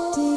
Tú